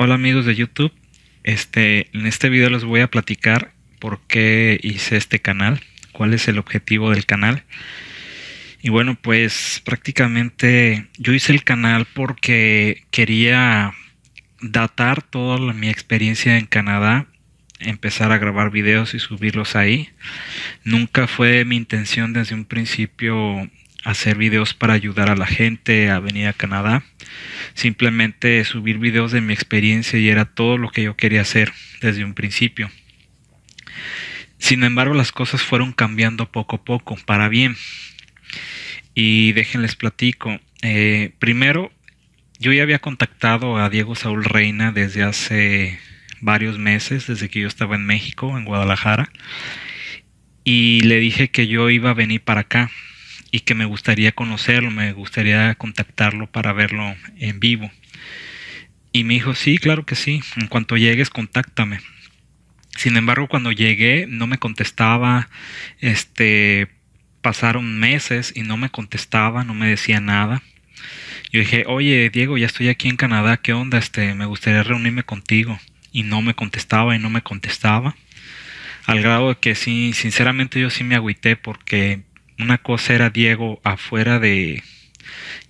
Hola amigos de YouTube, este, en este video les voy a platicar por qué hice este canal, cuál es el objetivo del canal. Y bueno, pues prácticamente yo hice el canal porque quería datar toda mi experiencia en Canadá, empezar a grabar videos y subirlos ahí. Nunca fue mi intención desde un principio hacer videos para ayudar a la gente a venir a Canadá. Simplemente subir videos de mi experiencia y era todo lo que yo quería hacer desde un principio. Sin embargo, las cosas fueron cambiando poco a poco, para bien. Y déjenles platico. Eh, primero, yo ya había contactado a Diego Saúl Reina desde hace varios meses, desde que yo estaba en México, en Guadalajara. Y le dije que yo iba a venir para acá y que me gustaría conocerlo, me gustaría contactarlo para verlo en vivo. Y me dijo, sí, claro que sí, en cuanto llegues, contáctame. Sin embargo, cuando llegué no me contestaba, este, pasaron meses y no me contestaba, no me decía nada. Yo dije, oye Diego, ya estoy aquí en Canadá, ¿qué onda? Este, me gustaría reunirme contigo. Y no me contestaba y no me contestaba. Al grado de que sí, sinceramente yo sí me agüité porque una cosa era Diego afuera de,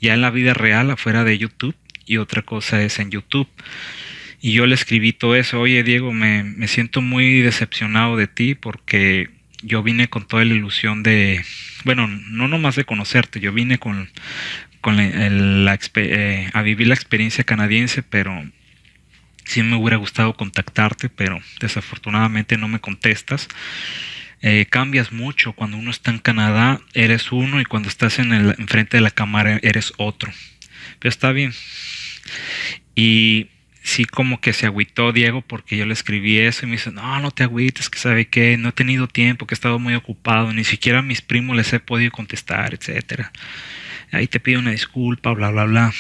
ya en la vida real, afuera de YouTube, y otra cosa es en YouTube. Y yo le escribí todo eso, oye Diego, me, me siento muy decepcionado de ti porque yo vine con toda la ilusión de, bueno, no nomás de conocerte, yo vine con, con la, eh, a vivir la experiencia canadiense, pero sí me hubiera gustado contactarte, pero desafortunadamente no me contestas. Eh, cambias mucho. Cuando uno está en Canadá, eres uno y cuando estás en el enfrente de la cámara eres otro. Pero está bien. Y sí como que se agüitó Diego porque yo le escribí eso y me dice, no, no te agüites, que sabe que no he tenido tiempo, que he estado muy ocupado, ni siquiera a mis primos les he podido contestar, etcétera. Ahí te pido una disculpa, bla, bla, bla.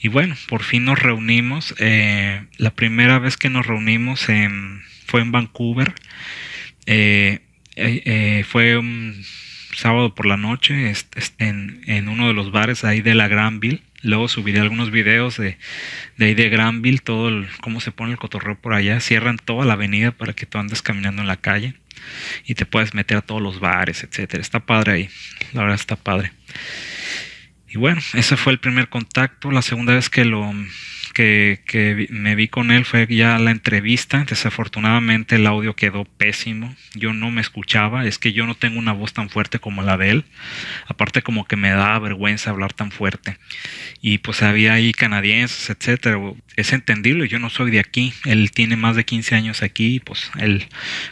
Y bueno, por fin nos reunimos. Eh, la primera vez que nos reunimos fue en Vancouver. Eh, eh, fue un sábado por la noche en, uno de los bares ahí de la Granville. Luego subiré algunos videos de, de ahí de Granville, todo el, cómo se pone el cotorreo por allá. Cierran toda la avenida para que tú andes caminando en la calle y te puedes meter a todos los bares, etcétera. Está padre ahí, la verdad está padre. Y bueno, ese fue el primer contacto. La segunda vez que lo que, me vi con él fue ya la entrevista. Desafortunadamente el audio quedó pésimo. Yo no me escuchaba. Es que yo no tengo una voz tan fuerte como la de él. Aparte como que me da vergüenza hablar tan fuerte. Y pues había ahí canadienses, etcétera. Es entendible. Yo no soy de aquí. Él tiene más de 15 años aquí. Y pues él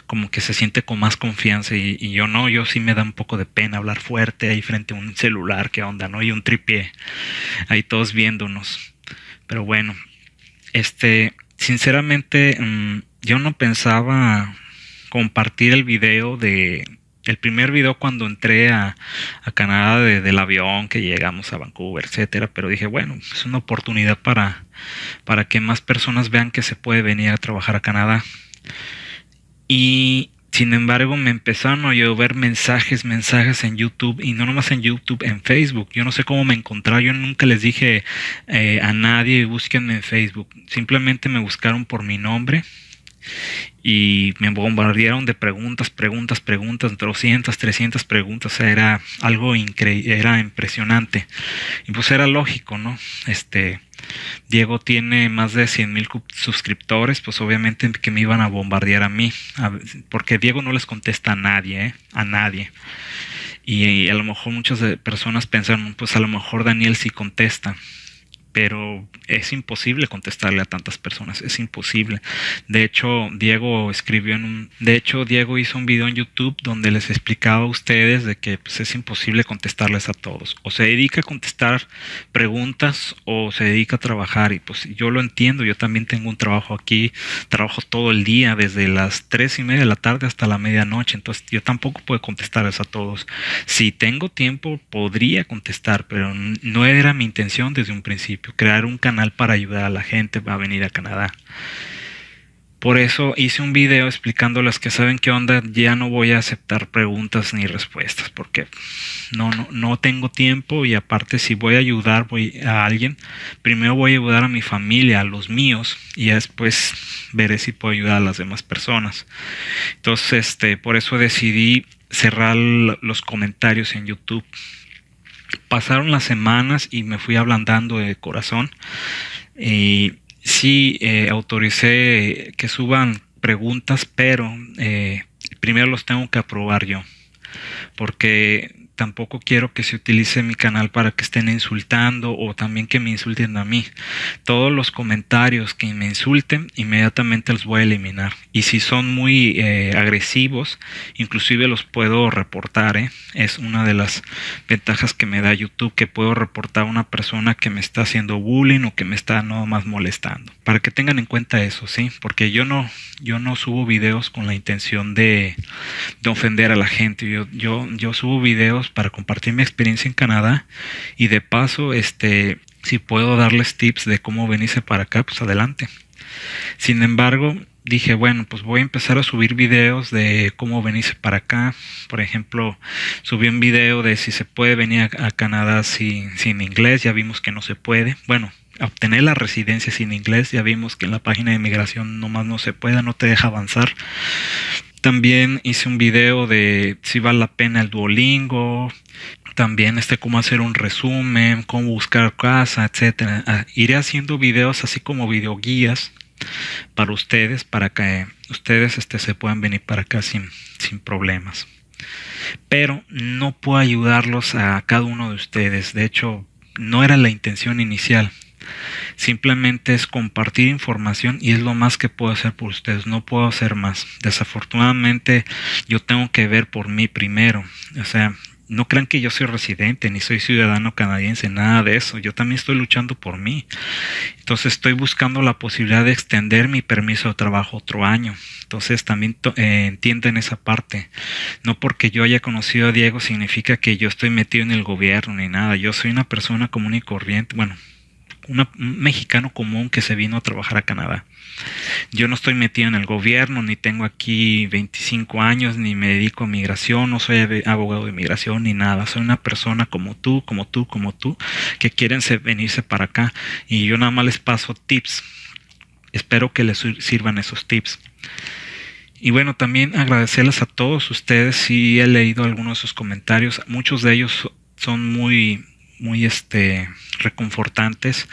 como que se siente con más confianza. Y, yo no. Yo sí me da un poco de pena hablar fuerte ahí frente a un celular. ¿Qué onda? ¿No? Y un tripié. Ahí todos viéndonos. Pero bueno, este, sinceramente, mm, yo no pensaba compartir el video de el primer video cuando entré a, Canadá del avión que llegamos a Vancouver, etcétera, pero dije, bueno, es una oportunidad para, para que más personas vean que se puede venir a trabajar a Canadá. Y sin embargo, me empezaron a llover mensajes, mensajes en YouTube y no nomás en YouTube, en Facebook. Yo no sé cómo me encontraron. Yo nunca les dije eh, a nadie búsquenme en Facebook. Simplemente me buscaron por mi nombre y me bombardearon de preguntas, preguntas, preguntas, 200, 300 preguntas, o sea, era algo increíble, era impresionante. Y pues era lógico, ¿no? Este, Diego tiene más de 100 mil suscriptores, pues obviamente que me iban a bombardear a mí, porque Diego no les contesta a nadie, ¿eh? a nadie. Y, a lo mejor muchas personas pensaron, pues a lo mejor Daniel sí contesta pero es imposible contestarle a tantas personas, es imposible. De hecho, Diego escribió en un, de hecho, Diego hizo un video en YouTube donde les explicaba a ustedes de que pues, es imposible contestarles a todos. O se dedica a contestar preguntas o se dedica a trabajar y pues yo lo entiendo, yo también tengo un trabajo aquí, trabajo todo el día, desde las tres y media de la tarde hasta la medianoche, entonces yo tampoco puedo contestarles a todos. Si tengo tiempo, podría contestar, pero no era mi intención desde un principio crear un canal para ayudar a la gente a venir a Canadá. Por eso hice un video explicándoles que saben qué onda, ya no voy a aceptar preguntas ni respuestas porque no, no, no tengo tiempo y aparte si voy a ayudar a alguien, primero voy a ayudar a mi familia, a los míos y después veré si puedo ayudar a las demás personas. Entonces, este, por eso decidí cerrar los comentarios en YouTube. Pasaron las semanas y me fui ablandando de corazón. Y sí eh, autoricé que suban preguntas, pero eh, primero los tengo que aprobar yo, porque tampoco quiero que se utilice mi canal para que estén insultando o también que me insulten a mí. Todos los comentarios que me insulten, inmediatamente los voy a eliminar. Y si son muy eh, agresivos, inclusive los puedo reportar. ¿eh? Es una de las ventajas que me da YouTube, que puedo reportar a una persona que me está haciendo bullying o que me está no más molestando. Para que tengan en cuenta eso, ¿sí? Porque yo no, yo no subo videos con la intención de, de ofender a la gente. Yo, yo, yo subo videos para compartir mi experiencia en Canadá y de paso, este, si puedo darles tips de cómo venirse para acá, pues adelante. Sin embargo, dije, bueno, pues voy a empezar a subir videos de cómo venirse para acá. Por ejemplo, subí un video de si se puede venir a, Canadá sin, sin inglés, ya vimos que no se puede. Bueno, obtener la residencia sin inglés, ya vimos que en la página de inmigración nomás no se puede, no te deja avanzar. También hice un video de si vale la pena el Duolingo, también este cómo hacer un resumen, cómo buscar casa, etcétera. Ah, iré haciendo videos así como videoguías para ustedes, para que ustedes este, se puedan venir para acá sin, sin problemas. Pero no puedo ayudarlos a cada uno de ustedes. De hecho, no era la intención inicial. Simplemente es compartir información y es lo más que puedo hacer por ustedes. No puedo hacer más. Desafortunadamente yo tengo que ver por mí primero. O sea, no crean que yo soy residente ni soy ciudadano canadiense, nada de eso. Yo también estoy luchando por mí. Entonces estoy buscando la posibilidad de extender mi permiso de trabajo otro año. Entonces también eh, entienden esa parte. No porque yo haya conocido a Diego significa que yo estoy metido en el gobierno ni nada. Yo soy una persona común y corriente. Bueno, un mexicano común que se vino a trabajar a Canadá. Yo no estoy metido en el gobierno, ni tengo aquí 25 años, ni me dedico a migración, no soy abogado de migración, ni nada. Soy una persona como tú, como tú, como tú, que quieren venirse para acá. Y yo nada más les paso tips. Espero que les sirvan esos tips. Y bueno, también agradecerles a todos ustedes. Si he leído algunos de sus comentarios, muchos de ellos son muy muy este reconfortantes.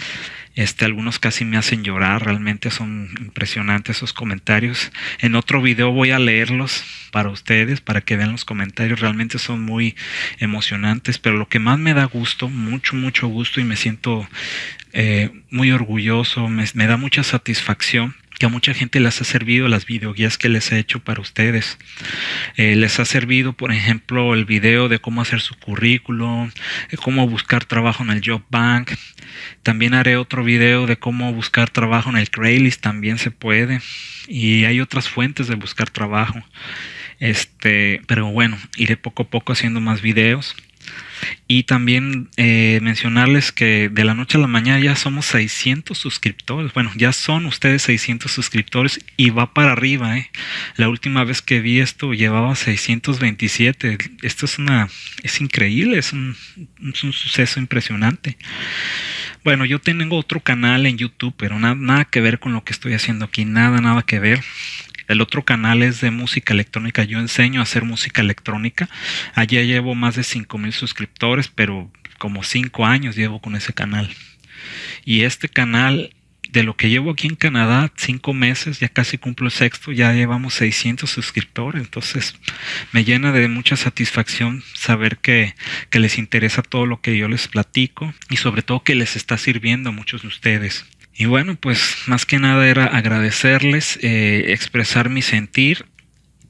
Este, algunos casi me hacen llorar, realmente son impresionantes esos comentarios. En otro video voy a leerlos para ustedes, para que vean los comentarios, realmente son muy emocionantes, pero lo que más me da gusto, mucho, mucho gusto y me siento eh, muy orgulloso, me da mucha satisfacción que a mucha gente les ha servido las videoguías que les he hecho para ustedes. Eh, les ha servido, por ejemplo, el video de cómo hacer su currículum, cómo buscar trabajo en el Job Bank. También haré otro video de cómo buscar trabajo en el Craigslist, también se puede. Y hay otras fuentes de buscar trabajo. Este, pero bueno, iré poco a poco haciendo más videos. Y también eh, mencionarles que de la noche a la mañana ya somos 600 suscriptores. Bueno, ya son ustedes 600 suscriptores y va para arriba. ¿eh? La última vez que vi esto llevaba 627. Esto es una, es increíble, es un, es un suceso impresionante. Bueno, yo tengo otro canal en YouTube, pero nada, nada que ver con lo que estoy haciendo aquí, nada, nada que ver. El otro canal es de música electrónica. Yo enseño a hacer música electrónica. Allí llevo más de 5 mil suscriptores, pero como 5 años llevo con ese canal. Y este canal, de lo que llevo aquí en Canadá, 5 meses, ya casi cumplo el sexto, ya llevamos 600 suscriptores. Entonces me llena de mucha satisfacción saber que, que les interesa todo lo que yo les platico y sobre todo que les está sirviendo a muchos de ustedes. Y bueno, pues más que nada era agradecerles, eh, expresar mi sentir,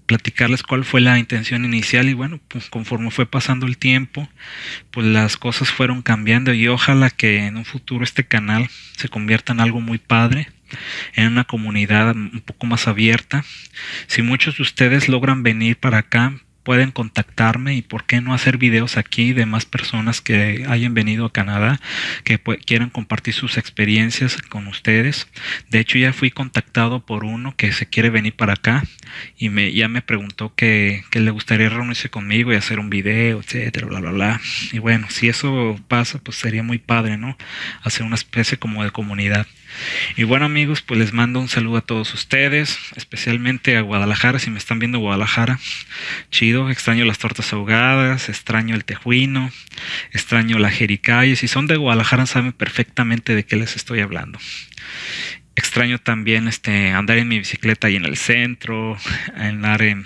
platicarles cuál fue la intención inicial y bueno, pues conforme fue pasando el tiempo, pues las cosas fueron cambiando y ojalá que en un futuro este canal se convierta en algo muy padre, en una comunidad un poco más abierta. Si muchos de ustedes logran venir para acá, pueden contactarme y por qué no hacer videos aquí de más personas que hayan venido a Canadá, que quieran compartir sus experiencias con ustedes. De hecho, ya fui contactado por uno que se quiere venir para acá y me, ya me preguntó que, que le gustaría reunirse conmigo y hacer un video, etcétera, bla, bla, bla. Y bueno, si eso pasa, pues sería muy padre, ¿no? Hacer una especie como de comunidad. Y bueno amigos, pues les mando un saludo a todos ustedes, especialmente a Guadalajara, si me están viendo Guadalajara, chido, extraño las tortas ahogadas, extraño el tejuino, extraño la jericaya, si son de Guadalajara saben perfectamente de qué les estoy hablando. Extraño también este andar en mi bicicleta ahí en el centro, andar en,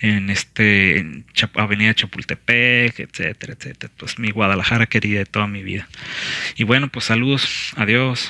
en este en Avenida Chapultepec, etcétera, etcétera. Pues mi Guadalajara querida de toda mi vida. Y bueno, pues saludos, adiós.